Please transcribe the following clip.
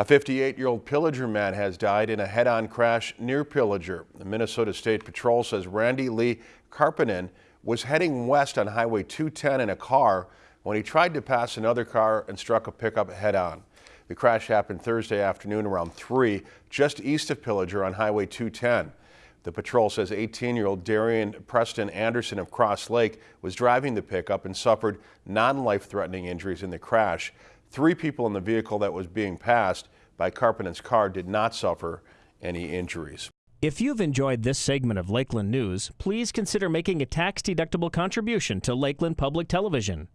A 58-year-old Pillager man has died in a head-on crash near Pillager. The Minnesota State Patrol says Randy Lee Karppinen was heading west on Highway 210 in a car when he tried to pass another car and struck a pickup head-on. The crash happened Thursday afternoon around 3 just east of Pillager on Highway 210. The patrol says 18-year-old Darian Preston Anderson of Cross Lake was driving the pickup and suffered non-life-threatening injuries in the crash. Three people in the vehicle that was being passed by Karppinen's car did not suffer any injuries. If you've enjoyed this segment of Lakeland News, please consider making a tax-deductible contribution to Lakeland Public Television.